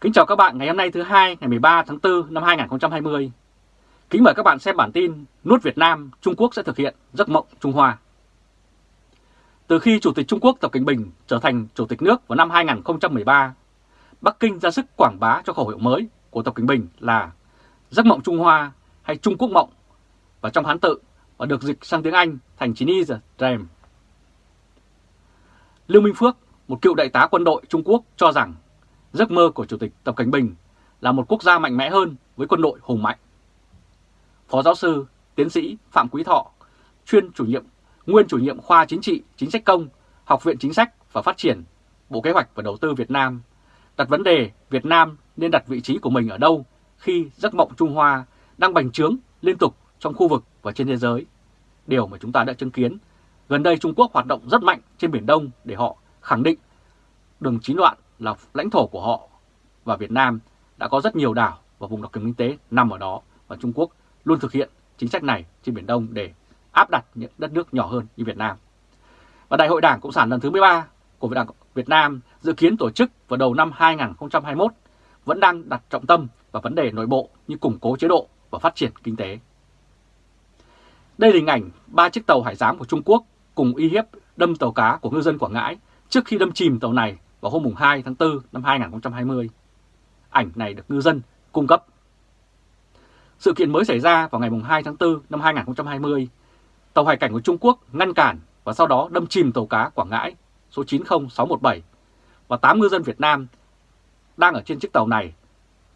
Kính chào các bạn ngày hôm nay thứ hai ngày 13 tháng 4 năm 2020. Kính mời các bạn xem bản tin Nuốt Việt Nam, Trung Quốc sẽ thực hiện giấc mộng Trung Hoa. Từ khi Chủ tịch Trung Quốc Tập Cận Bình trở thành Chủ tịch nước vào năm 2013, Bắc Kinh ra sức quảng bá cho khẩu hiệu mới của Tập Cận Bình là giấc mộng Trung Hoa hay Trung Quốc mộng và trong Hán tự và được dịch sang tiếng Anh thành Chinese Dream. Lưu Minh Phước, một cựu đại tá quân đội Trung Quốc cho rằng giấc mơ của Chủ tịch Tập Cảnh Bình là một quốc gia mạnh mẽ hơn với quân đội hùng mạnh. Phó giáo sư, tiến sĩ Phạm Quý Thọ, chuyên chủ nhiệm, nguyên chủ nhiệm khoa chính trị, chính sách công, Học viện Chính sách và Phát triển, Bộ Kế hoạch và Đầu tư Việt Nam, đặt vấn đề Việt Nam nên đặt vị trí của mình ở đâu khi giấc mộng Trung Hoa đang bành trướng liên tục trong khu vực và trên thế giới. Điều mà chúng ta đã chứng kiến, gần đây Trung Quốc hoạt động rất mạnh trên Biển Đông để họ khẳng định đường chín loạn là lãnh thổ của họ và Việt Nam đã có rất nhiều đảo và vùng đặc quyền kinh tế nằm ở đó và Trung Quốc luôn thực hiện chính sách này trên Biển Đông để áp đặt những đất nước nhỏ hơn như Việt Nam. Và Đại hội Đảng Cộng sản lần thứ 13 của Đảng Việt Nam dự kiến tổ chức vào đầu năm 2021 vẫn đang đặt trọng tâm vào vấn đề nội bộ như củng cố chế độ và phát triển kinh tế. Đây là hình ảnh ba chiếc tàu hải giám của Trung Quốc cùng uy hiếp đâm tàu cá của ngư dân Quảng Ngãi trước khi đâm chìm tàu này vào hôm 2 tháng 4 năm 2020. Ảnh này được ngư dân cung cấp. Sự kiện mới xảy ra vào ngày 2 tháng 4 năm 2020. Tàu hải cảnh của Trung Quốc ngăn cản và sau đó đâm chìm tàu cá Quảng Ngãi số 90617 và 8 ngư dân Việt Nam đang ở trên chiếc tàu này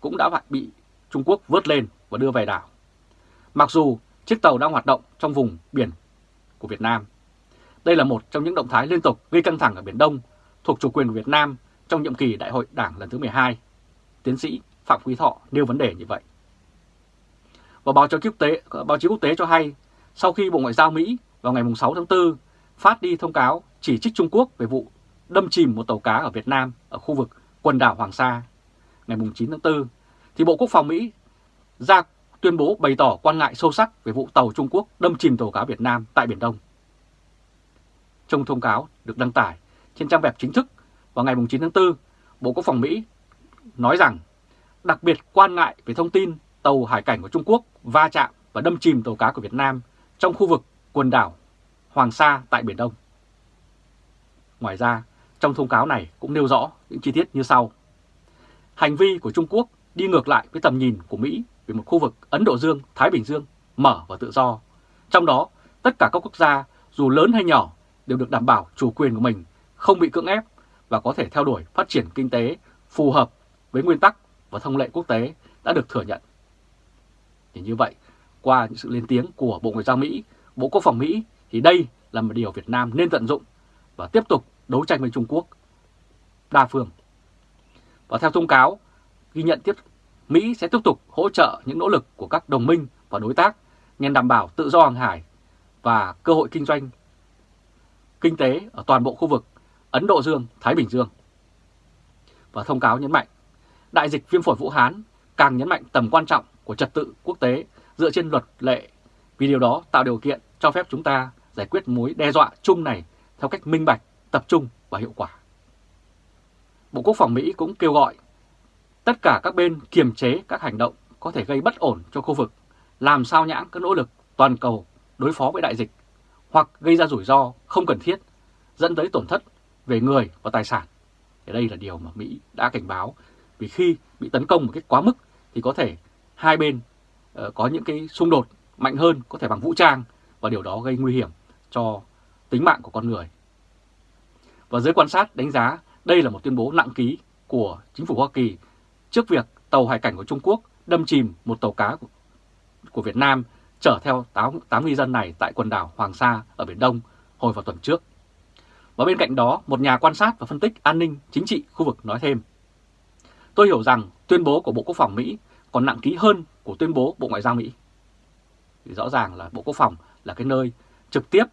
cũng đã bị Trung Quốc vớt lên và đưa về đảo. Mặc dù chiếc tàu đang hoạt động trong vùng biển của Việt Nam. Đây là một trong những động thái liên tục gây căng thẳng ở Biển Đông thuộc chủ quyền của Việt Nam trong nhiệm kỳ Đại hội Đảng lần thứ 12. Tiến sĩ Phạm Quý Thọ nêu vấn đề như vậy. Và báo chí quốc tế, báo chí quốc tế cho hay, sau khi Bộ Ngoại giao Mỹ vào ngày 6 tháng 4 phát đi thông cáo chỉ trích Trung Quốc về vụ đâm chìm một tàu cá ở Việt Nam ở khu vực quần đảo Hoàng Sa ngày 9 tháng 4, thì Bộ Quốc phòng Mỹ ra tuyên bố bày tỏ quan ngại sâu sắc về vụ tàu Trung Quốc đâm chìm tàu cá Việt Nam tại Biển Đông. Trong thông cáo được đăng tải trên trang web chính thức vào ngày 9 tháng 4, Bộ Quốc phòng Mỹ nói rằng đặc biệt quan ngại về thông tin tàu hải cảnh của Trung Quốc va chạm và đâm chìm tàu cá của Việt Nam trong khu vực quần đảo Hoàng Sa tại Biển Đông. Ngoài ra, trong thông cáo này cũng nêu rõ những chi tiết như sau. Hành vi của Trung Quốc đi ngược lại với tầm nhìn của Mỹ về một khu vực Ấn Độ Dương-Thái Bình Dương mở và tự do. Trong đó, tất cả các quốc gia dù lớn hay nhỏ đều được đảm bảo chủ quyền của mình, không bị cưỡng ép và có thể theo đuổi phát triển kinh tế phù hợp với nguyên tắc và thông lệ quốc tế đã được thừa nhận. Thì như vậy, qua những sự lên tiếng của Bộ Ngoại giao Mỹ, Bộ Quốc phòng Mỹ thì đây là một điều Việt Nam nên tận dụng và tiếp tục đấu tranh với Trung Quốc đa phương. Và theo thông cáo, ghi nhận tiếp Mỹ sẽ tiếp tục hỗ trợ những nỗ lực của các đồng minh và đối tác nhằm đảm bảo tự do hàng hải và cơ hội kinh doanh kinh tế ở toàn bộ khu vực Ấn Độ Dương-Thái Bình Dương. Và thông cáo nhấn mạnh, đại dịch viêm phổi Vũ Hán càng nhấn mạnh tầm quan trọng của trật tự quốc tế dựa trên luật lệ, vì điều đó tạo điều kiện cho phép chúng ta giải quyết mối đe dọa chung này theo cách minh bạch, tập trung và hiệu quả. Bộ Quốc phòng Mỹ cũng kêu gọi tất cả các bên kiềm chế các hành động có thể gây bất ổn cho khu vực, làm sao nhãng các nỗ lực toàn cầu đối phó với đại dịch hoặc gây ra rủi ro không cần thiết, dẫn tới tổn thất về người và tài sản. Thì đây là điều mà Mỹ đã cảnh báo, vì khi bị tấn công một cách quá mức thì có thể hai bên uh, có những cái xung đột mạnh hơn, có thể bằng vũ trang, và điều đó gây nguy hiểm cho tính mạng của con người. Và giới quan sát đánh giá đây là một tuyên bố nặng ký của chính phủ Hoa Kỳ trước việc tàu hải cảnh của Trung Quốc đâm chìm một tàu cá của Việt Nam chở theo 8, 8 ngư dân này tại quần đảo Hoàng Sa ở Biển Đông hồi vào tuần trước. Và bên cạnh đó, một nhà quan sát và phân tích an ninh chính trị khu vực nói thêm. Tôi hiểu rằng tuyên bố của Bộ Quốc phòng Mỹ còn nặng ký hơn của tuyên bố Bộ Ngoại giao Mỹ. Thì rõ ràng là Bộ Quốc phòng là cái nơi trực tiếp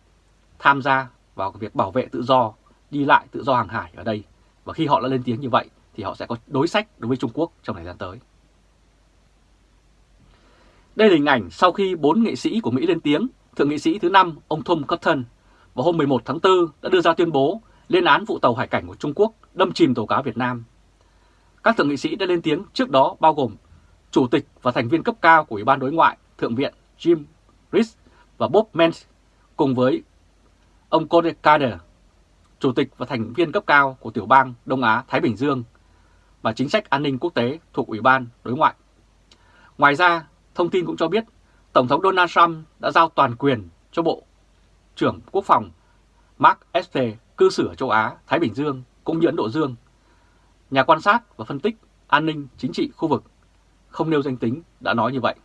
tham gia vào việc bảo vệ tự do, đi lại tự do hàng hải ở đây. Và khi họ đã lên tiếng như vậy thì họ sẽ có đối sách đối với Trung Quốc trong thời gian tới. Đây là hình ảnh sau khi bốn nghệ sĩ của Mỹ lên tiếng, Thượng nghị sĩ thứ năm ông Tom Cotton vào hôm 11 tháng 4 đã đưa ra tuyên bố lên án vụ tàu hải cảnh của Trung Quốc đâm chìm tàu cá Việt Nam. Các thượng nghị sĩ đã lên tiếng trước đó bao gồm Chủ tịch và thành viên cấp cao của Ủy ban Đối ngoại Thượng viện Jim Risch và Bob Mensch cùng với ông Cody Carter, Chủ tịch và thành viên cấp cao của tiểu bang Đông Á-Thái Bình Dương và chính sách an ninh quốc tế thuộc Ủy ban Đối ngoại. Ngoài ra, thông tin cũng cho biết Tổng thống Donald Trump đã giao toàn quyền cho Bộ trưởng Quốc phòng Mark Esper cư xử ở châu Á, Thái Bình Dương cũng như Ấn Độ Dương. Nhà quan sát và phân tích an ninh chính trị khu vực không nêu danh tính đã nói như vậy.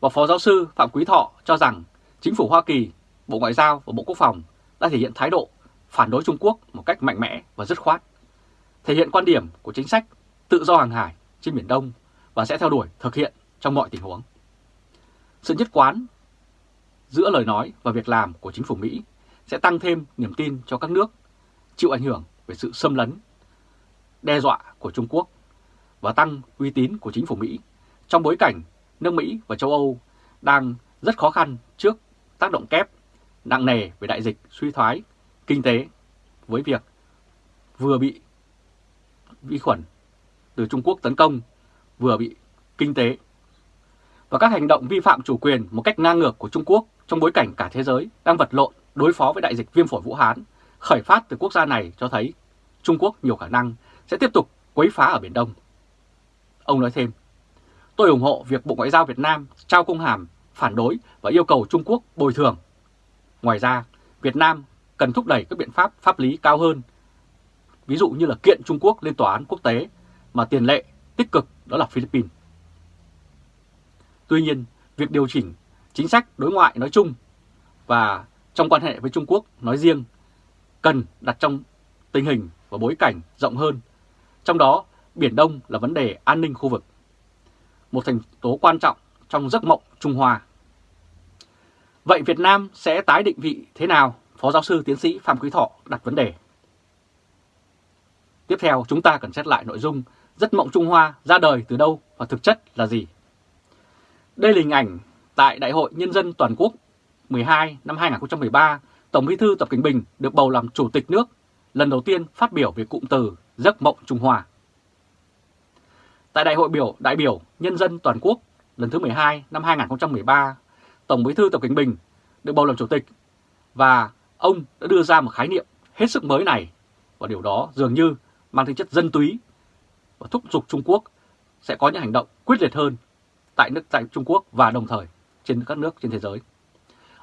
Và Phó Giáo sư Phạm Quý Thọ cho rằng chính phủ Hoa Kỳ, Bộ Ngoại giao và Bộ Quốc phòng đã thể hiện thái độ phản đối Trung Quốc một cách mạnh mẽ và dứt khoát, thể hiện quan điểm của chính sách tự do hàng hải trên Biển Đông và sẽ theo đuổi thực hiện trong mọi tình huống. Sự nhất quán giữa lời nói và việc làm của chính phủ Mỹ sẽ tăng thêm niềm tin cho các nước chịu ảnh hưởng về sự xâm lấn, đe dọa của Trung Quốc và tăng uy tín của chính phủ Mỹ trong bối cảnh nước Mỹ và châu Âu đang rất khó khăn trước tác động kép nặng nề về đại dịch suy thoái kinh tế với việc vừa bị vi khuẩn từ Trung Quốc tấn công, vừa bị kinh tế. Và các hành động vi phạm chủ quyền một cách ngang ngược của Trung Quốc trong bối cảnh cả thế giới đang vật lộn đối phó với đại dịch viêm phổi Vũ Hán khởi phát từ quốc gia này cho thấy Trung Quốc nhiều khả năng sẽ tiếp tục quấy phá ở Biển Đông. Ông nói thêm, tôi ủng hộ việc Bộ Ngoại giao Việt Nam trao công hàm phản đối và yêu cầu Trung Quốc bồi thường. Ngoài ra, Việt Nam cần thúc đẩy các biện pháp pháp lý cao hơn, ví dụ như là kiện Trung Quốc lên tòa án quốc tế mà tiền lệ tích cực đó là Philippines. Tuy nhiên, việc điều chỉnh chính sách đối ngoại nói chung và trong quan hệ với Trung Quốc nói riêng cần đặt trong tình hình và bối cảnh rộng hơn. Trong đó, Biển Đông là vấn đề an ninh khu vực, một thành tố quan trọng trong giấc mộng Trung Hoa. Vậy Việt Nam sẽ tái định vị thế nào? Phó giáo sư tiến sĩ Phạm Quý Thọ đặt vấn đề. Tiếp theo chúng ta cần xét lại nội dung giấc mộng Trung Hoa ra đời từ đâu và thực chất là gì. Đây là hình ảnh tại Đại hội Nhân dân Toàn quốc 12 năm 2013, Tổng bí thư Tập Cảnh Bình được bầu làm Chủ tịch nước, lần đầu tiên phát biểu về cụm từ giấc mộng Trung Hoa. Tại Đại hội biểu đại biểu Nhân dân Toàn quốc lần thứ 12 năm 2013, Tổng bí thư Tập Cảnh Bình được bầu làm Chủ tịch và ông đã đưa ra một khái niệm hết sức mới này và điều đó dường như mang tính chất dân túy và thúc giục Trung Quốc sẽ có những hành động quyết liệt hơn tại nước tại Trung Quốc và đồng thời trên các nước trên thế giới.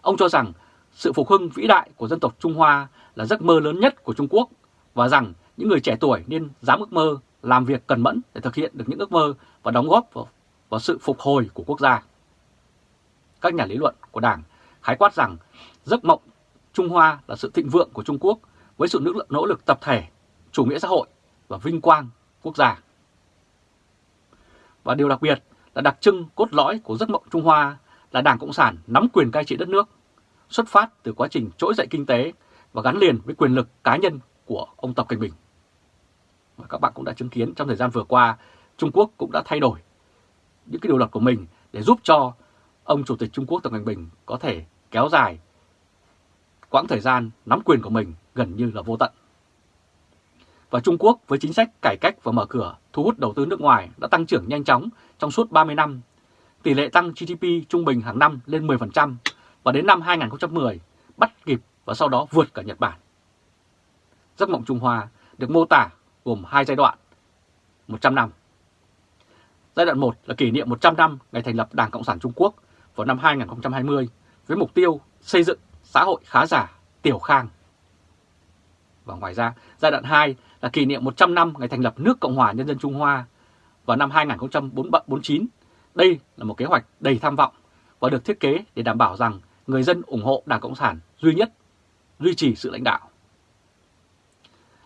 Ông cho rằng sự phục hưng vĩ đại của dân tộc Trung Hoa là giấc mơ lớn nhất của Trung Quốc và rằng những người trẻ tuổi nên dám ước mơ, làm việc cần mẫn để thực hiện được những ước mơ và đóng góp vào, vào sự phục hồi của quốc gia. Các nhà lý luận của Đảng khái quát rằng giấc mộng Trung Hoa là sự thịnh vượng của Trung Quốc với sự nỗ lực tập thể, chủ nghĩa xã hội và vinh quang quốc gia. Và điều đặc biệt là đặc trưng cốt lõi của giấc mộng Trung Hoa là Đảng Cộng sản nắm quyền cai trị đất nước, xuất phát từ quá trình trỗi dậy kinh tế và gắn liền với quyền lực cá nhân của ông Tập Cận Bình. Và các bạn cũng đã chứng kiến trong thời gian vừa qua, Trung Quốc cũng đã thay đổi những cái điều luật của mình để giúp cho ông Chủ tịch Trung Quốc Tập Cận Bình có thể kéo dài quãng thời gian nắm quyền của mình gần như là vô tận. Và Trung Quốc với chính sách cải cách và mở cửa thu hút đầu tư nước ngoài đã tăng trưởng nhanh chóng trong suốt 30 năm. Tỷ lệ tăng GDP trung bình hàng năm lên 10% và đến năm 2010 bắt kịp và sau đó vượt cả Nhật Bản. Giấc mộng Trung Hoa được mô tả gồm hai giai đoạn 100 năm. Giai đoạn 1 là kỷ niệm 100 năm ngày thành lập Đảng Cộng sản Trung Quốc vào năm 2020 với mục tiêu xây dựng xã hội khá giả, tiểu khang. Và ngoài ra, giai đoạn 2 là kỷ niệm 100 năm ngày thành lập nước Cộng hòa Nhân dân Trung Hoa vào năm 2049. Đây là một kế hoạch đầy tham vọng và được thiết kế để đảm bảo rằng người dân ủng hộ Đảng Cộng sản duy nhất, duy trì sự lãnh đạo.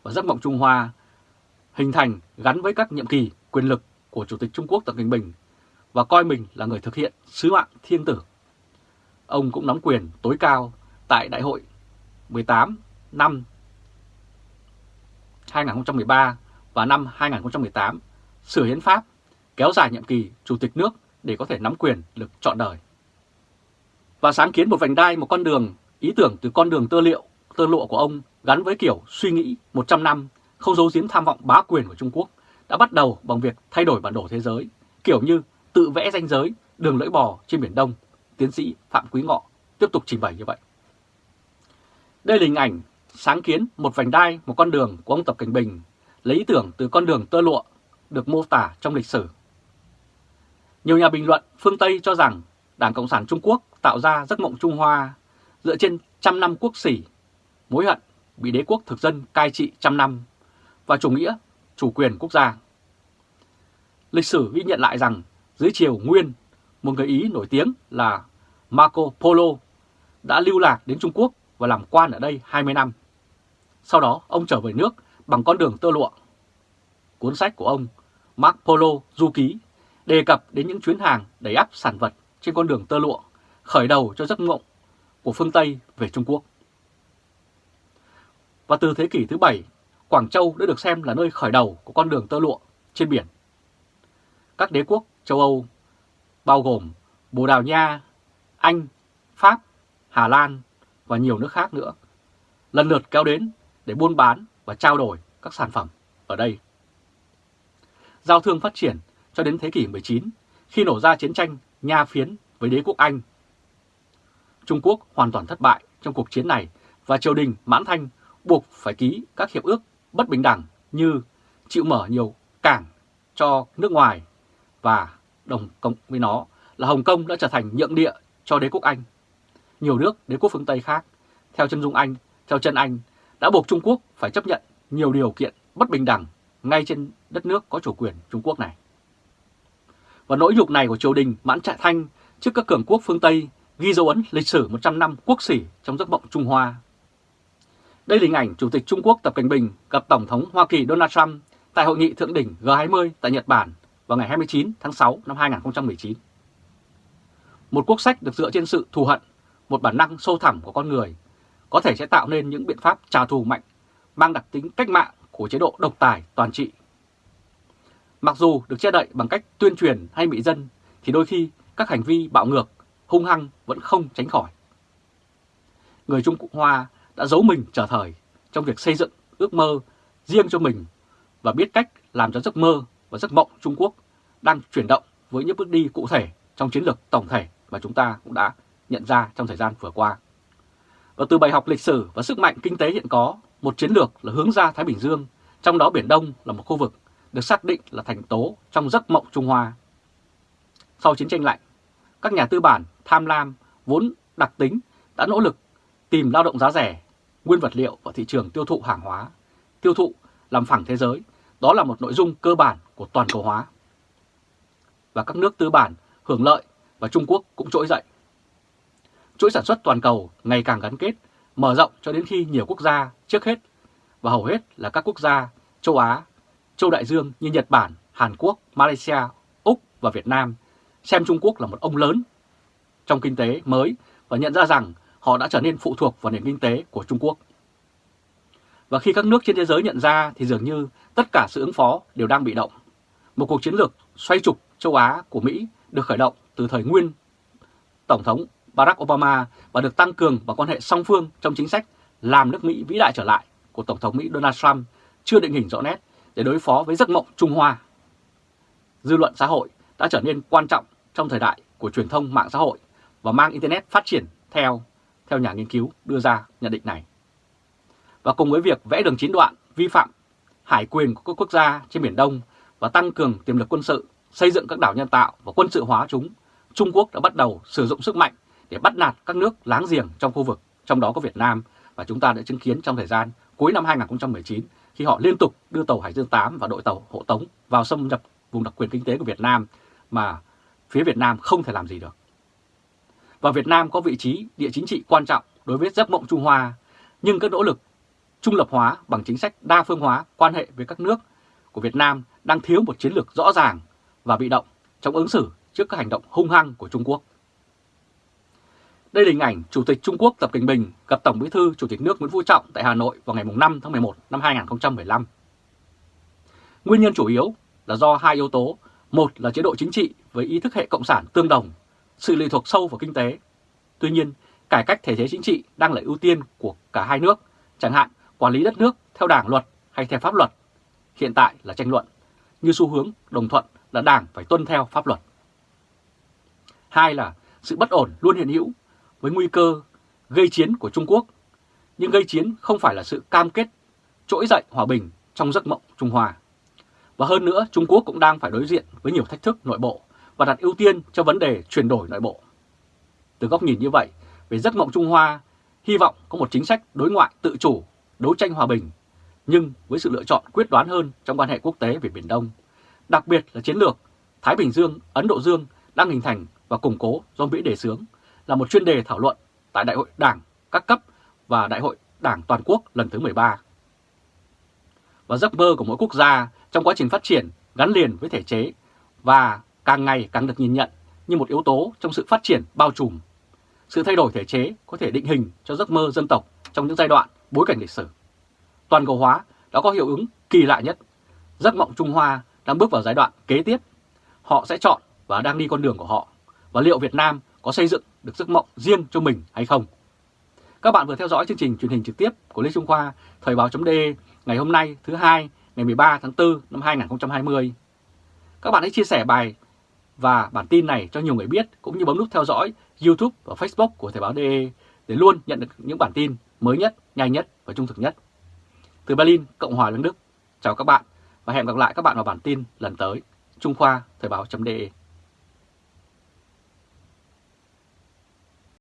Và giấc mộng Trung Hoa hình thành gắn với các nhiệm kỳ quyền lực của Chủ tịch Trung Quốc Tập Cận Bình và coi mình là người thực hiện sứ mạng thiên tử. Ông cũng nắm quyền tối cao tại Đại hội 18 năm 2013 và năm 2018 sửa hiến pháp, kéo dài nhiệm kỳ chủ tịch nước để có thể nắm quyền lực trọn đời. Và sáng kiến một vành đai, một con đường, ý tưởng từ con đường tơ liệu, tơ lụa của ông gắn với kiểu suy nghĩ 100 năm, không giấu giếm tham vọng bá quyền của Trung Quốc, đã bắt đầu bằng việc thay đổi bản đồ thế giới, kiểu như tự vẽ ranh giới đường lưỡi bò trên Biển Đông, tiến sĩ Phạm Quý Ngọ tiếp tục trình bày như vậy. Đây là hình ảnh sáng kiến một vành đai, một con đường của ông Tập Cảnh Bình, lấy ý tưởng từ con đường tơ lụa được mô tả trong lịch sử. Nhiều nhà bình luận phương Tây cho rằng Đảng Cộng sản Trung Quốc tạo ra giấc mộng Trung Hoa dựa trên trăm năm quốc sỉ, mối hận bị đế quốc thực dân cai trị trăm năm và chủ nghĩa chủ quyền quốc gia. Lịch sử ghi nhận lại rằng dưới triều Nguyên, một người Ý nổi tiếng là Marco Polo đã lưu lạc đến Trung Quốc và làm quan ở đây 20 năm. Sau đó ông trở về nước bằng con đường tơ lụa. Cuốn sách của ông Marco Polo Du Ký đề cập đến những chuyến hàng đẩy áp sản vật trên con đường tơ lụa, khởi đầu cho giấc mộng của phương Tây về Trung Quốc. Và từ thế kỷ thứ bảy, Quảng Châu đã được xem là nơi khởi đầu của con đường tơ lụa trên biển. Các đế quốc châu Âu bao gồm Bồ Đào Nha, Anh, Pháp, Hà Lan và nhiều nước khác nữa lần lượt kéo đến để buôn bán và trao đổi các sản phẩm ở đây. Giao thương phát triển cho đến thế kỷ 19 khi nổ ra chiến tranh Nha phiến với đế quốc Anh. Trung Quốc hoàn toàn thất bại trong cuộc chiến này và triều đình Mãn Thanh buộc phải ký các hiệp ước bất bình đẳng như chịu mở nhiều cảng cho nước ngoài và đồng cộng với nó là Hồng Kông đã trở thành nhượng địa cho đế quốc Anh. Nhiều nước đế quốc phương Tây khác, theo chân dung Anh, theo chân Anh, đã buộc Trung Quốc phải chấp nhận nhiều điều kiện bất bình đẳng ngay trên đất nước có chủ quyền Trung Quốc này. Và nỗi nhục này của triều đình Mãn Trại Thanh trước các cường quốc phương Tây ghi dấu ấn lịch sử 100 năm quốc sỉ trong giấc mộng Trung Hoa. Đây là hình ảnh Chủ tịch Trung Quốc Tập cận Bình gặp Tổng thống Hoa Kỳ Donald Trump tại hội nghị thượng đỉnh G20 tại Nhật Bản vào ngày 29 tháng 6 năm 2019. Một quốc sách được dựa trên sự thù hận, một bản năng sâu thẳm của con người, có thể sẽ tạo nên những biện pháp trả thù mạnh, mang đặc tính cách mạng của chế độ độc tài toàn trị. Mặc dù được che đậy bằng cách tuyên truyền hay bị dân, thì đôi khi các hành vi bạo ngược, hung hăng vẫn không tránh khỏi. Người Trung Cộng Hoa đã giấu mình trở thời trong việc xây dựng ước mơ riêng cho mình và biết cách làm cho giấc mơ và giấc mộng Trung Quốc đang chuyển động với những bước đi cụ thể trong chiến lược tổng thể mà chúng ta cũng đã nhận ra trong thời gian vừa qua. Và từ bài học lịch sử và sức mạnh kinh tế hiện có, một chiến lược là hướng ra Thái Bình Dương, trong đó Biển Đông là một khu vực được xác định là thành tố trong giấc mộng Trung Hoa. Sau chiến tranh lạnh, các nhà tư bản tham lam vốn đặc tính đã nỗ lực tìm lao động giá rẻ, nguyên vật liệu và thị trường tiêu thụ hàng hóa, tiêu thụ làm phẳng thế giới. Đó là một nội dung cơ bản của toàn cầu hóa. Và các nước tư bản hưởng lợi và Trung Quốc cũng trỗi dậy. Chuỗi sản xuất toàn cầu ngày càng gắn kết, mở rộng cho đến khi nhiều quốc gia trước hết và hầu hết là các quốc gia châu Á, châu Đại Dương như Nhật Bản, Hàn Quốc, Malaysia, Úc và Việt Nam xem Trung Quốc là một ông lớn trong kinh tế mới và nhận ra rằng họ đã trở nên phụ thuộc vào nền kinh tế của Trung Quốc. Và khi các nước trên thế giới nhận ra thì dường như tất cả sự ứng phó đều đang bị động. Một cuộc chiến lược xoay trục châu Á của Mỹ được khởi động từ thời nguyên Tổng thống Barack Obama và được tăng cường vào quan hệ song phương trong chính sách làm nước Mỹ vĩ đại trở lại của Tổng thống Mỹ Donald Trump chưa định hình rõ nét để đối phó với giấc mộng Trung Hoa. Dư luận xã hội đã trở nên quan trọng trong thời đại của truyền thông mạng xã hội và mang Internet phát triển theo, theo nhà nghiên cứu đưa ra nhận định này. Và cùng với việc vẽ đường chín đoạn vi phạm hải quyền của các quốc gia trên Biển Đông và tăng cường tiềm lực quân sự, xây dựng các đảo nhân tạo và quân sự hóa chúng, Trung Quốc đã bắt đầu sử dụng sức mạnh để bắt nạt các nước láng giềng trong khu vực, trong đó có Việt Nam và chúng ta đã chứng kiến trong thời gian cuối năm 2019 khi họ liên tục đưa tàu Hải Dương 8 và đội tàu hộ tống vào xâm nhập vùng đặc quyền kinh tế của Việt Nam mà phía Việt Nam không thể làm gì được. Và Việt Nam có vị trí địa chính trị quan trọng đối với giấc mộng Trung Hoa, nhưng các nỗ lực trung lập hóa bằng chính sách đa phương hóa quan hệ với các nước của Việt Nam đang thiếu một chiến lược rõ ràng và bị động trong ứng xử trước các hành động hung hăng của Trung Quốc. Đây là hình ảnh Chủ tịch Trung Quốc Tập Cận Bình gặp Tổng Bí thư Chủ tịch nước Nguyễn Phú Trọng tại Hà Nội vào ngày 5 tháng 11 năm 2015. Nguyên nhân chủ yếu là do hai yếu tố, một là chế độ chính trị với ý thức hệ cộng sản tương đồng, sự lệ thuộc sâu vào kinh tế. Tuy nhiên, cải cách thể chế chính trị đang là ưu tiên của cả hai nước, chẳng hạn quản lý đất nước theo đảng luật hay theo pháp luật. Hiện tại là tranh luận, như xu hướng đồng thuận là Đảng phải tuân theo pháp luật. Hai là sự bất ổn luôn hiện hữu với nguy cơ gây chiến của Trung Quốc, nhưng gây chiến không phải là sự cam kết trỗi dậy hòa bình trong giấc mộng Trung Hoa. Và hơn nữa, Trung Quốc cũng đang phải đối diện với nhiều thách thức nội bộ và đặt ưu tiên cho vấn đề chuyển đổi nội bộ. Từ góc nhìn như vậy, về giấc mộng Trung Hoa, hy vọng có một chính sách đối ngoại tự chủ, đấu tranh hòa bình, nhưng với sự lựa chọn quyết đoán hơn trong quan hệ quốc tế về Biển Đông, đặc biệt là chiến lược Thái Bình Dương, Ấn Độ Dương đang hình thành và củng cố do Mỹ đề xướng là một chuyên đề thảo luận tại Đại hội Đảng các cấp và Đại hội Đảng Toàn quốc lần thứ 13. Và giấc mơ của mỗi quốc gia trong quá trình phát triển, gắn liền với thể chế và càng ngày càng được nhìn nhận như một yếu tố trong sự phát triển bao trùm. Sự thay đổi thể chế có thể định hình cho giấc mơ dân tộc trong những giai đoạn bối cảnh lịch sử. Toàn cầu hóa đã có hiệu ứng kỳ lạ nhất. Giấc mộng Trung Hoa đang bước vào giai đoạn kế tiếp. Họ sẽ chọn và đang đi con đường của họ. Và liệu Việt Nam có xây dựng được giấc mộng riêng cho mình hay không? Các bạn vừa theo dõi chương trình truyền hình trực tiếp của Lê Trung Khoa, Thời báo.de ngày hôm nay thứ hai ngày 13 tháng 4 năm 2020. Các bạn hãy chia sẻ bài và bản tin này cho nhiều người biết cũng như bấm nút theo dõi YouTube và Facebook của Thời báo.de để luôn nhận được những bản tin mới nhất, nhanh nhất và trung thực nhất. Từ Berlin, Cộng hòa Liên Đức, chào các bạn và hẹn gặp lại các bạn vào bản tin lần tới. Trung Khoa Thời báo.de